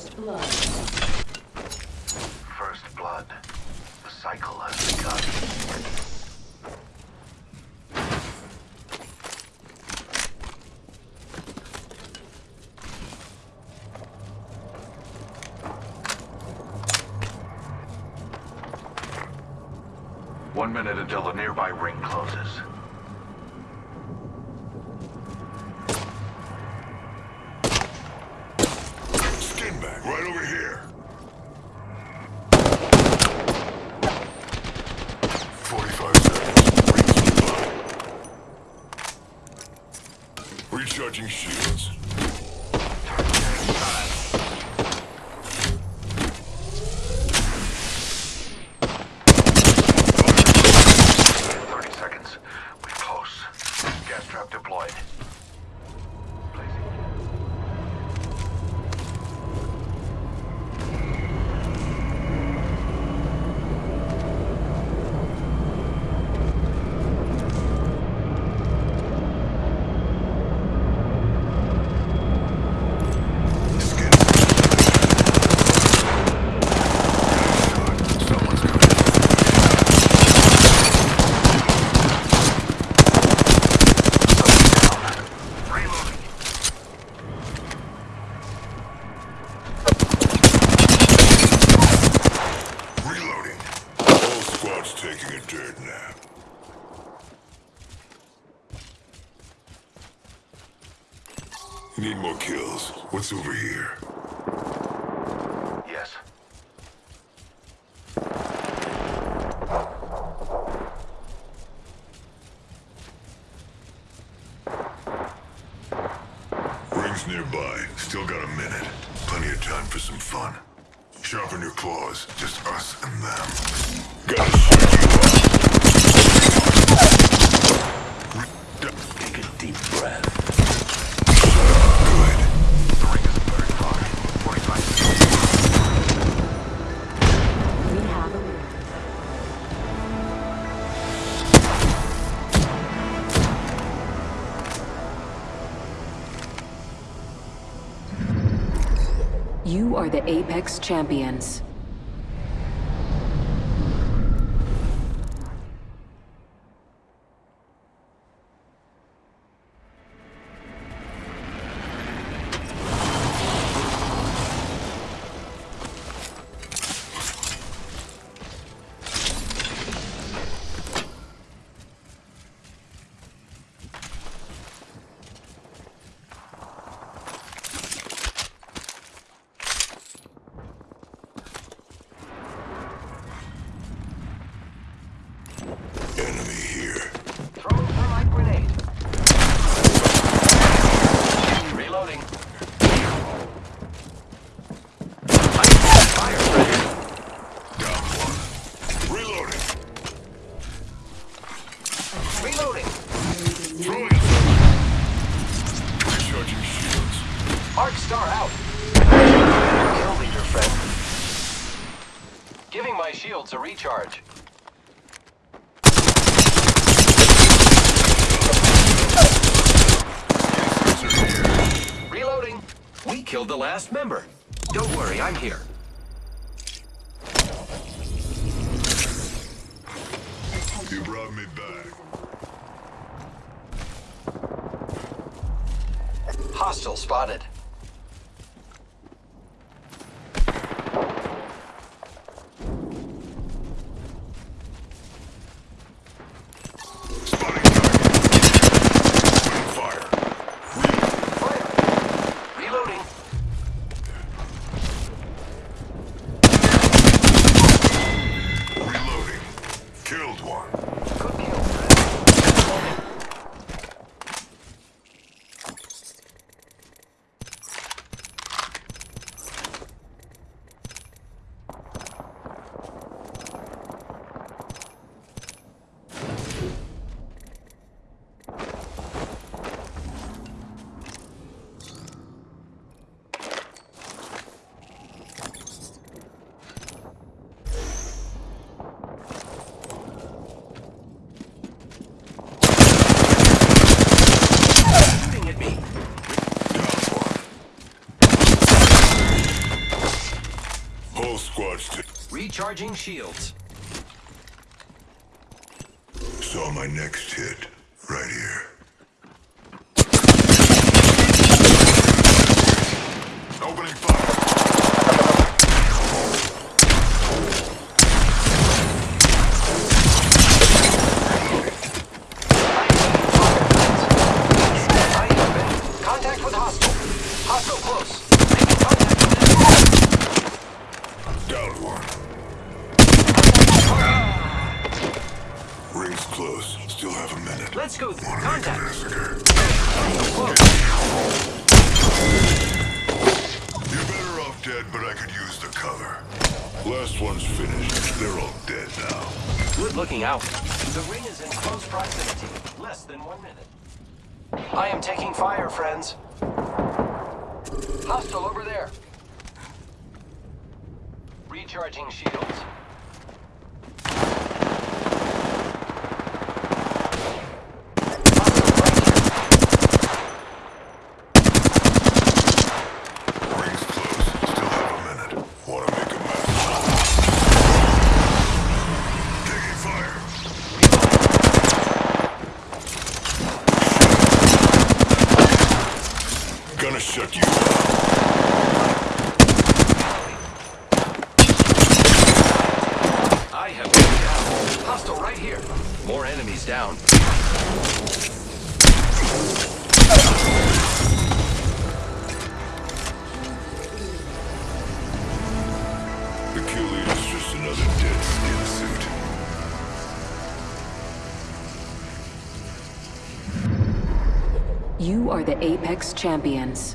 First blood. First blood. The cycle has begun. One minute until the nearby ring closes. Recharging shields. Squad's taking a dirt nap. Need more kills. What's over here? Yes. Rings nearby. Still got a minute. Plenty of time for some fun. Sharpen your claws. Just us and them. Gotta. Take a deep breath. You are the Apex Champions. Arc star out. Kill leader, friend. Giving my shields a recharge. Reloading. We killed the last member. Don't worry, I'm here. You brought me back. Hostile spotted. Go Recharging shields. Saw my next hit. Right here. Opening fire. I close. Still have a minute. Let's go Wanna contact. massacre. Hostile close. You're better off dead, but I could use the cover. Last one's finished. They're all dead now. Good looking out. The ring is in close proximity. Less than one minute. I am taking fire, friends. Hostile over there. Recharging shields. Rings close. Still have a minute. Wanna make a massacre. Taking fire. Gonna shut you. I have been down. Hostile right here. More enemies down. You are the Apex Champions.